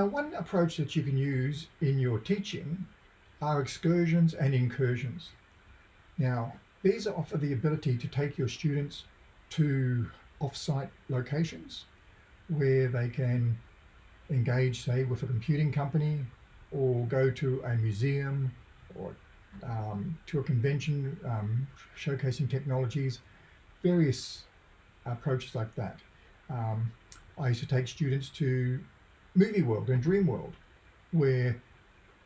Now, one approach that you can use in your teaching are excursions and incursions. Now, these offer the ability to take your students to off-site locations where they can engage, say, with a computing company or go to a museum or um, to a convention um, showcasing technologies, various approaches like that. Um, I used to take students to Movie World and Dreamworld, where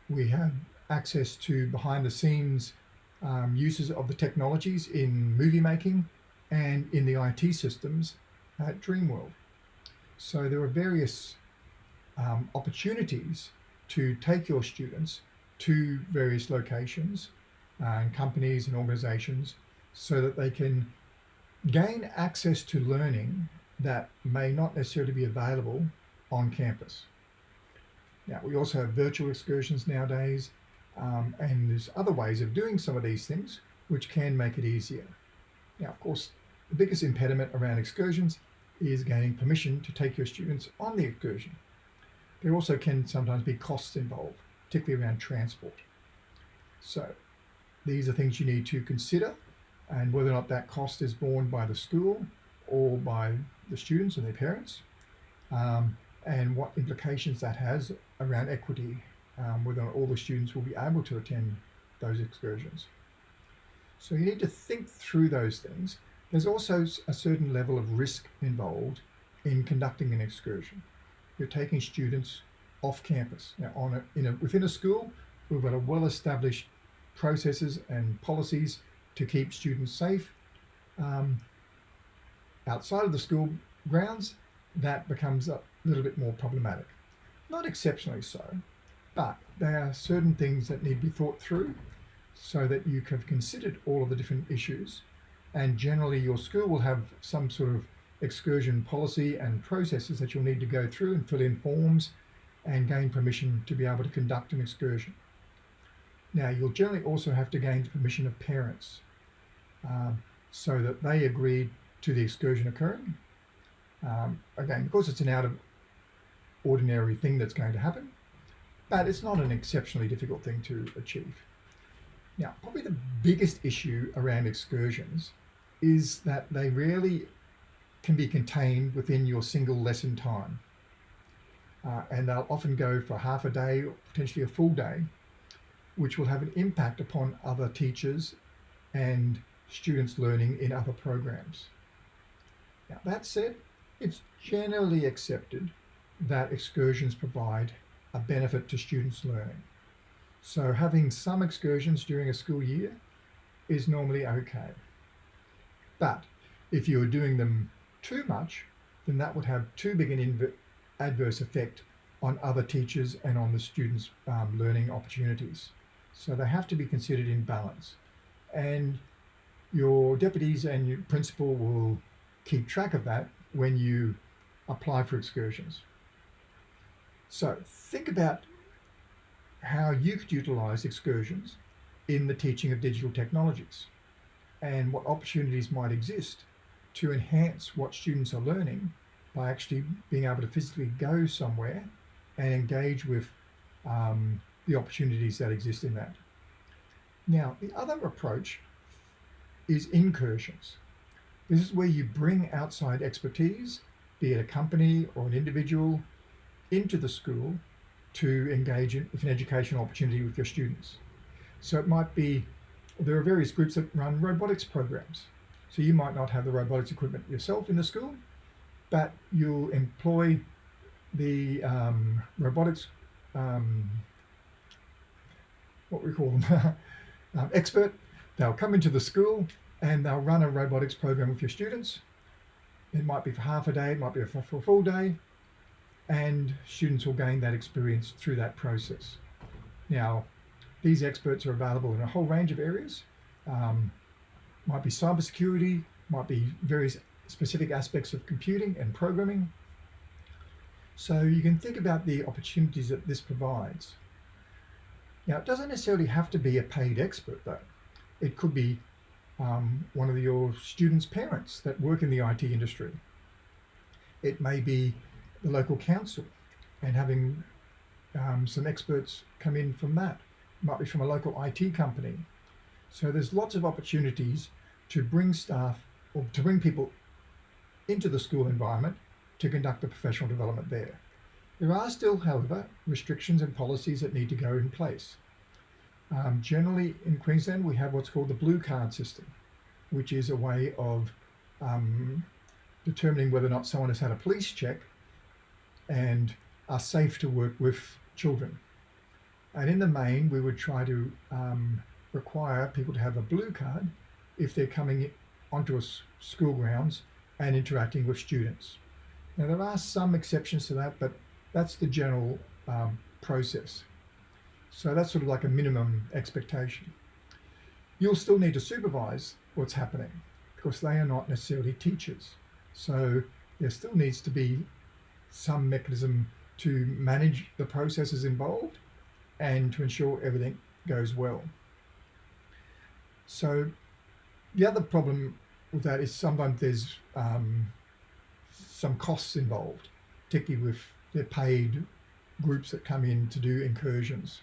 we have access to behind the scenes um, uses of the technologies in movie making and in the IT systems at Dreamworld. So there are various um, opportunities to take your students to various locations and companies and organizations so that they can gain access to learning that may not necessarily be available on campus. Now, we also have virtual excursions nowadays, um, and there's other ways of doing some of these things which can make it easier. Now, of course, the biggest impediment around excursions is gaining permission to take your students on the excursion. There also can sometimes be costs involved, particularly around transport. So these are things you need to consider and whether or not that cost is borne by the school or by the students and their parents um, and what implications that has around equity, um, whether all the students will be able to attend those excursions. So you need to think through those things. There's also a certain level of risk involved in conducting an excursion. You're taking students off campus. Now, on a, in a, within a school, we've got a well-established processes and policies to keep students safe. Um, outside of the school grounds, that becomes a little bit more problematic. Not exceptionally so, but there are certain things that need to be thought through so that you have considered all of the different issues. And generally your school will have some sort of excursion policy and processes that you'll need to go through and fill in forms and gain permission to be able to conduct an excursion. Now you'll generally also have to gain the permission of parents um, so that they agree to the excursion occurring. Um, again, because it's an out of ordinary thing that's going to happen, but it's not an exceptionally difficult thing to achieve. Now, probably the biggest issue around excursions is that they rarely can be contained within your single lesson time. Uh, and they'll often go for half a day or potentially a full day, which will have an impact upon other teachers and students learning in other programs. Now, that said, it's generally accepted that excursions provide a benefit to students' learning. So having some excursions during a school year is normally okay. But if you're doing them too much, then that would have too big an adverse effect on other teachers and on the students' um, learning opportunities. So they have to be considered in balance. And your deputies and your principal will keep track of that when you apply for excursions. So think about how you could utilize excursions in the teaching of digital technologies and what opportunities might exist to enhance what students are learning by actually being able to physically go somewhere and engage with um, the opportunities that exist in that. Now, the other approach is incursions. This is where you bring outside expertise, be it a company or an individual, into the school to engage in, with an educational opportunity with your students. So it might be, there are various groups that run robotics programs. So you might not have the robotics equipment yourself in the school, but you'll employ the um, robotics, um, what we call them, um, expert. They'll come into the school and they'll run a robotics program with your students. It might be for half a day, it might be for, a full day, and students will gain that experience through that process. Now, these experts are available in a whole range of areas. Um, might be cybersecurity, might be various specific aspects of computing and programming. So you can think about the opportunities that this provides. Now, it doesn't necessarily have to be a paid expert though. It could be um, one of your students' parents that work in the IT industry. It may be the local council and having um, some experts come in from that. Might be from a local IT company. So there's lots of opportunities to bring staff or to bring people into the school environment to conduct the professional development there. There are still, however, restrictions and policies that need to go in place. Um, generally in Queensland, we have what's called the blue card system, which is a way of um, determining whether or not someone has had a police check and are safe to work with children. And in the main, we would try to um, require people to have a blue card if they're coming onto a school grounds and interacting with students. Now there are some exceptions to that, but that's the general um, process. So that's sort of like a minimum expectation. You'll still need to supervise what's happening because they are not necessarily teachers. So there still needs to be some mechanism to manage the processes involved and to ensure everything goes well. So the other problem with that is sometimes there's um, some costs involved, particularly with the paid groups that come in to do incursions.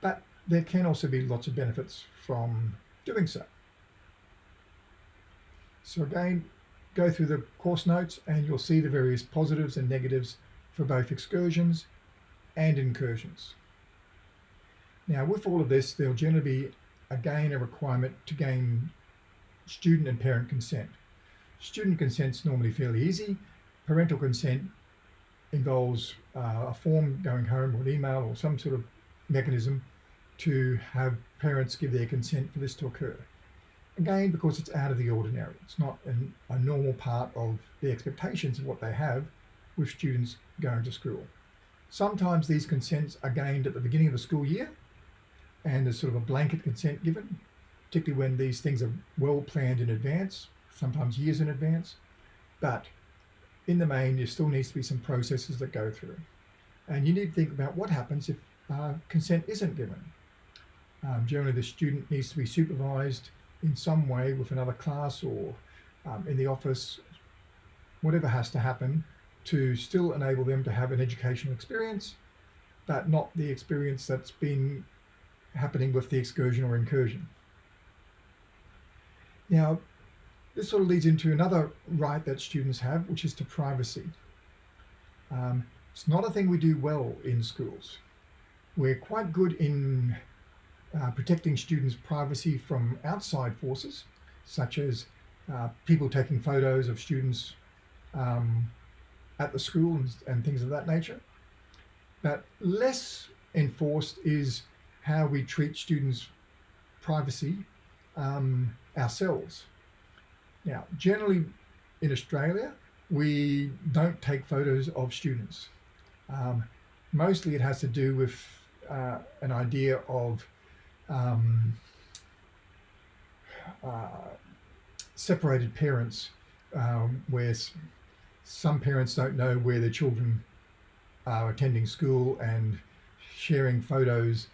But there can also be lots of benefits from doing so. So again, go through the course notes and you'll see the various positives and negatives for both excursions and incursions. Now with all of this, there'll generally be again a requirement to gain student and parent consent. Student consent's normally fairly easy. Parental consent involves uh, a form going home or an email or some sort of mechanism to have parents give their consent for this to occur. Again, because it's out of the ordinary. It's not an, a normal part of the expectations of what they have with students going to school. Sometimes these consents are gained at the beginning of the school year and there's sort of a blanket consent given, particularly when these things are well planned in advance, sometimes years in advance. But in the main, there still needs to be some processes that go through. And you need to think about what happens if uh, consent isn't given. Um, generally, the student needs to be supervised in some way with another class or um, in the office, whatever has to happen to still enable them to have an educational experience, but not the experience that's been happening with the excursion or incursion. Now, this sort of leads into another right that students have, which is to privacy. Um, it's not a thing we do well in schools. We're quite good in uh, protecting students' privacy from outside forces, such as uh, people taking photos of students um, at the school and, and, things of that nature. But less enforced is how we treat students' privacy um, ourselves. Now, generally in Australia, we don't take photos of students. Um, mostly it has to do with uh, an idea of um, uh, separated parents, um, where some parents don't know where their children are attending school and sharing photos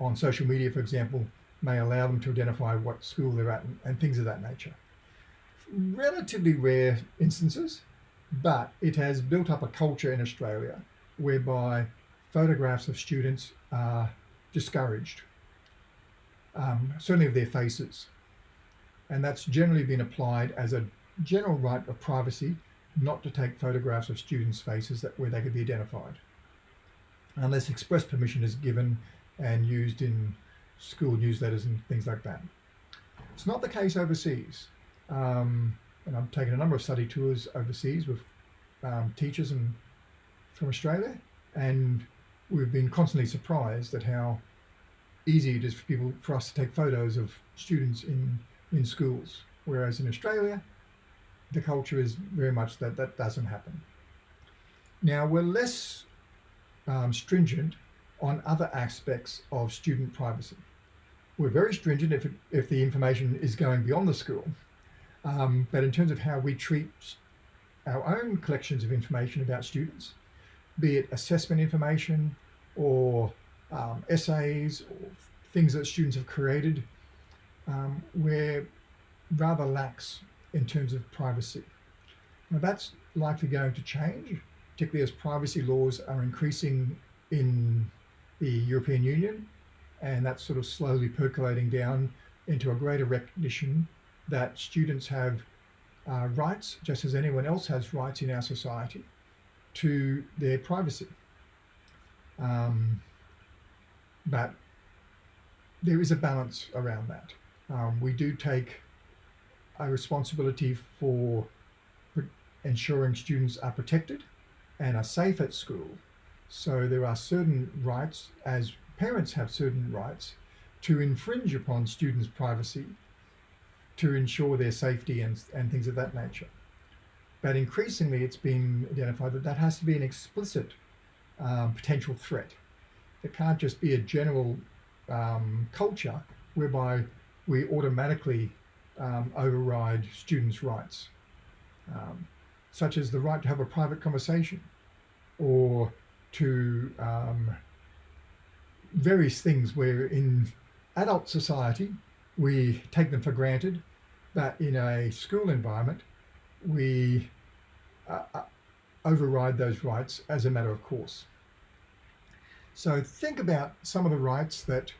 on social media, for example, may allow them to identify what school they're at and, and things of that nature. Relatively rare instances, but it has built up a culture in Australia whereby photographs of students are discouraged, um, certainly of their faces. And that's generally been applied as a general right of privacy not to take photographs of students' faces that where they could be identified, unless express permission is given and used in school newsletters and things like that. It's not the case overseas. Um, and I've taken a number of study tours overseas with um, teachers and from Australia, and we've been constantly surprised at how easy it is for people for us to take photos of students in in schools. Whereas in Australia, the culture is very much that that doesn't happen. Now we're less um, stringent on other aspects of student privacy. We're very stringent if, it, if the information is going beyond the school. Um, but in terms of how we treat our own collections of information about students, be it assessment information or um, essays or things that students have created, um, we're rather lax in terms of privacy. Now that's likely going to change, particularly as privacy laws are increasing in the European Union, and that's sort of slowly percolating down into a greater recognition that students have uh, rights, just as anyone else has rights in our society, to their privacy. Um, but there is a balance around that. Um, we do take a responsibility for ensuring students are protected and are safe at school. So there are certain rights, as parents have certain rights, to infringe upon students' privacy to ensure their safety and, and things of that nature. But increasingly, it's been identified that that has to be an explicit um, potential threat. It can't just be a general um, culture whereby we automatically um, override students' rights, um, such as the right to have a private conversation or to um, various things where in adult society we take them for granted, but in a school environment we uh, uh override those rights as a matter of course. So think about some of the rights that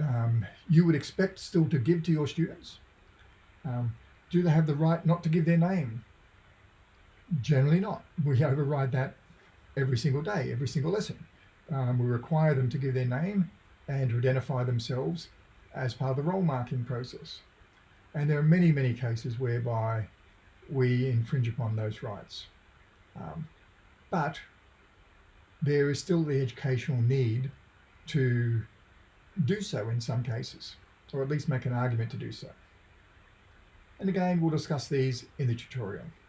um, you would expect still to give to your students. Um, do they have the right not to give their name? Generally not. We override that every single day, every single lesson. Um, we require them to give their name and to identify themselves as part of the role marking process. And there are many, many cases whereby we infringe upon those rights. Um, but there is still the educational need to do so in some cases, or at least make an argument to do so. And again, we'll discuss these in the tutorial.